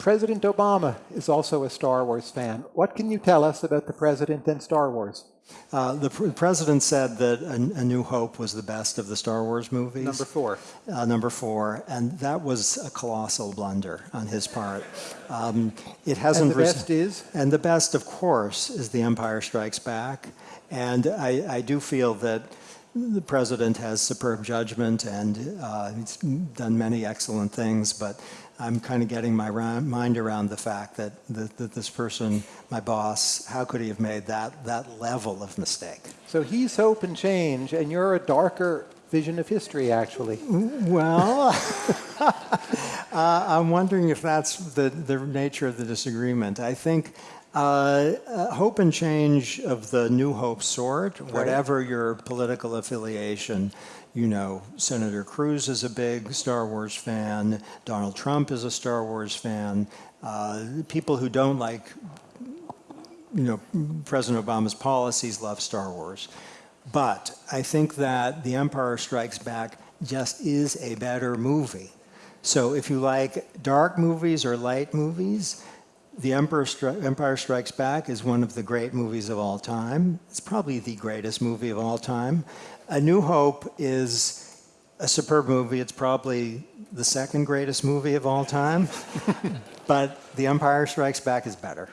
President Obama is also a Star Wars fan. What can you tell us about the president and Star Wars? Uh, the pr- president said that a, a, New Hope was the best of the Star Wars movies. Number four. Uh, number four, and that was a colossal blunder on his part. Um, it hasn't. And the best is. And the best, of course, is The Empire Strikes Back, and I, I do feel that the president has superb judgment and uh, he's done many excellent things, but I'm kind of getting my mind around the fact that, that, that, this person, my boss, how could he have made that, that level of mistake? So he's hope and change, and you're a darker vision of history, actually. Well, uh, I'm wondering if that's the, the nature of the disagreement. I think uh, uh, hope and change of the New Hope sort, whatever your political affiliation, you know, Senator Cruz is a big Star Wars fan, Donald Trump is a Star Wars fan. Uh, people who don't like, you know, President Obama's policies love Star Wars. But I think that The Empire Strikes Back just is a better movie. So if you like dark movies or light movies, The Emperor Stri Empire Strikes Back is one of the great movies of all time. It's probably the greatest movie of all time. A New Hope is a superb movie. It's probably the second greatest movie of all time. but The Empire Strikes Back is better.